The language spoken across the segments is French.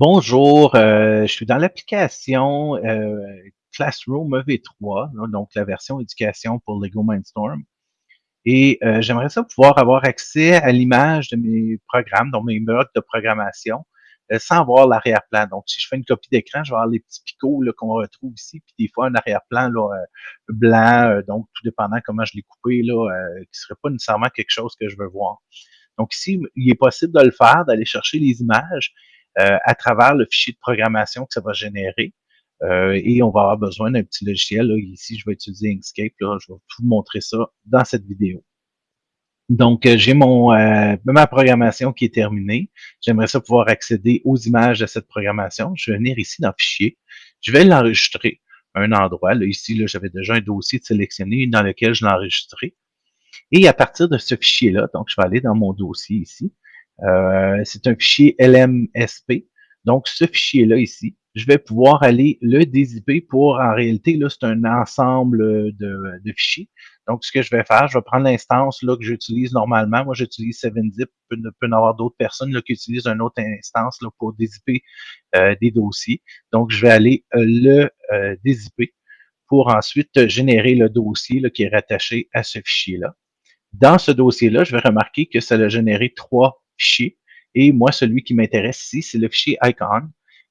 Bonjour, euh, je suis dans l'application euh, Classroom EV3, là, donc la version éducation pour Lego Mindstorm. Et euh, j'aimerais ça pouvoir avoir accès à l'image de mes programmes, donc mes blocs de programmation, euh, sans voir l'arrière-plan. Donc, si je fais une copie d'écran, je vais avoir les petits picots qu'on retrouve ici, puis des fois un arrière-plan euh, blanc, euh, donc tout dépendant comment je l'ai coupé, là, qui serait pas nécessairement quelque chose que je veux voir. Donc ici, il est possible de le faire, d'aller chercher les images à travers le fichier de programmation que ça va générer. Euh, et on va avoir besoin d'un petit logiciel. Là. Ici, je vais utiliser Inkscape. Là. Je vais vous montrer ça dans cette vidéo. Donc, euh, j'ai mon euh, ma programmation qui est terminée. J'aimerais ça pouvoir accéder aux images de cette programmation. Je vais venir ici dans Fichier. Je vais l'enregistrer à un endroit. Là, ici, là, j'avais déjà un dossier de sélectionné dans lequel je l'ai enregistré. Et à partir de ce fichier-là, donc je vais aller dans mon dossier ici. Euh, c'est un fichier LMSP. Donc, ce fichier-là ici, je vais pouvoir aller le dézipper pour, en réalité, là, c'est un ensemble de, de, fichiers. Donc, ce que je vais faire, je vais prendre l'instance là que j'utilise normalement. Moi, j'utilise 7-zip. Il peut, y avoir d'autres personnes là, qui utilisent une autre instance là, pour dézipper euh, des dossiers. Donc, je vais aller euh, le euh, dézipper pour ensuite générer le dossier là, qui est rattaché à ce fichier-là. Dans ce dossier-là, je vais remarquer que ça a généré trois fichiers. Et moi, celui qui m'intéresse ici, c'est le fichier icon,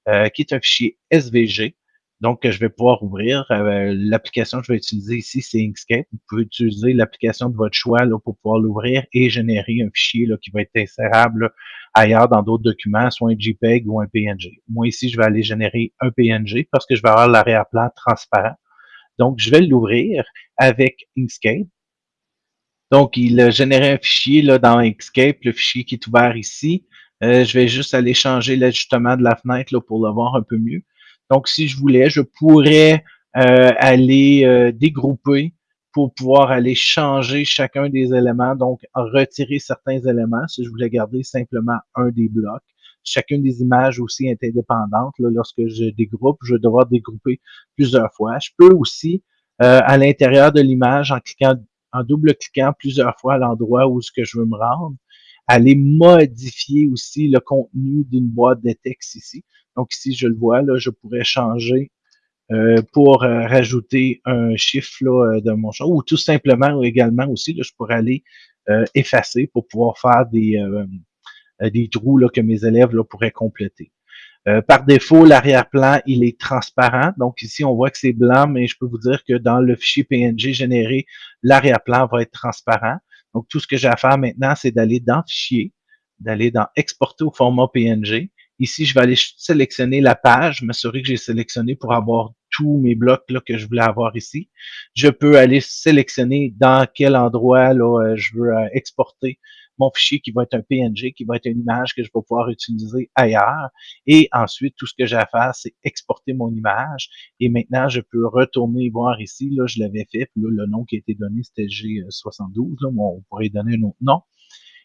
euh, qui est un fichier SVG. Donc, je vais pouvoir ouvrir. Euh, l'application que je vais utiliser ici, c'est Inkscape. Vous pouvez utiliser l'application de votre choix pour pouvoir l'ouvrir et générer un fichier qui va être insérable ailleurs dans d'autres documents, soit un JPEG ou un PNG. Moi, ici, je vais aller générer un PNG parce que je vais avoir l'arrière-plan transparent. Donc, je vais l'ouvrir avec Inkscape. Donc, il a généré un fichier là, dans Inkscape, le fichier qui est ouvert ici. Euh, je vais juste aller changer l'ajustement de la fenêtre là, pour le voir un peu mieux. Donc, si je voulais, je pourrais euh, aller euh, dégrouper pour pouvoir aller changer chacun des éléments, donc retirer certains éléments si je voulais garder simplement un des blocs. Chacune des images aussi est indépendante. Lorsque je dégroupe, je vais devoir dégrouper plusieurs fois. Je peux aussi, à l'intérieur de l'image, en cliquant en double-cliquant plusieurs fois à l'endroit où ce que je veux me rendre, aller modifier aussi le contenu d'une boîte de texte ici. Donc ici, je le vois, là, je pourrais changer euh, pour euh, rajouter un chiffre là, euh, de mon choix, ou tout simplement également aussi, là, je pourrais aller effacer pour pouvoir faire des, des trous là, que mes élèves là, pourraient compléter. Euh, par défaut, l'arrière-plan, il est transparent. Donc ici, on voit que c'est blanc, mais je peux vous dire que dans le fichier PNG généré, l'arrière-plan va être transparent. Donc tout ce que j'ai à faire maintenant, c'est d'aller dans Fichier, d'aller dans Exporter au format PNG. Ici, je vais aller sélectionner la page, m'assurer que j'ai sélectionné pour avoir tous mes blocs là, que je voulais avoir ici. Je peux aller sélectionner dans quel endroit là, euh, je veux euh, exporter mon fichier qui va être un PNG, qui va être une image que je vais pouvoir utiliser ailleurs. Et ensuite, tout ce que j'ai à faire, c'est exporter mon image. Et maintenant, je peux retourner voir ici. Là, je l'avais fait. Puis là, le nom qui a été donné, c'était G72. Là, on pourrait donner un autre nom.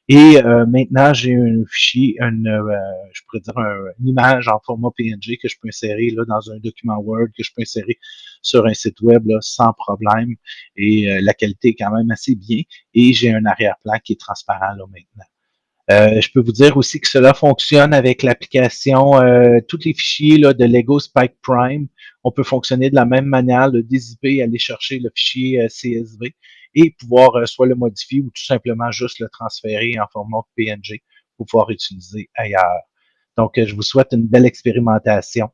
Et euh, maintenant, j'ai un fichier, une, euh, je pourrais dire une image en format PNG que je peux insérer là, dans un document Word, que je peux insérer sur un site web là, sans problème. Et euh, la qualité est quand même assez bien. Et j'ai un arrière-plan qui est transparent là maintenant. Euh, je peux vous dire aussi que cela fonctionne avec l'application, euh, tous les fichiers là, de Lego Spike Prime. On peut fonctionner de la même manière, le dézipper, aller chercher le fichier CSV et pouvoir euh, soit le modifier ou tout simplement juste le transférer en format PNG pour pouvoir utiliser ailleurs. Donc, euh, je vous souhaite une belle expérimentation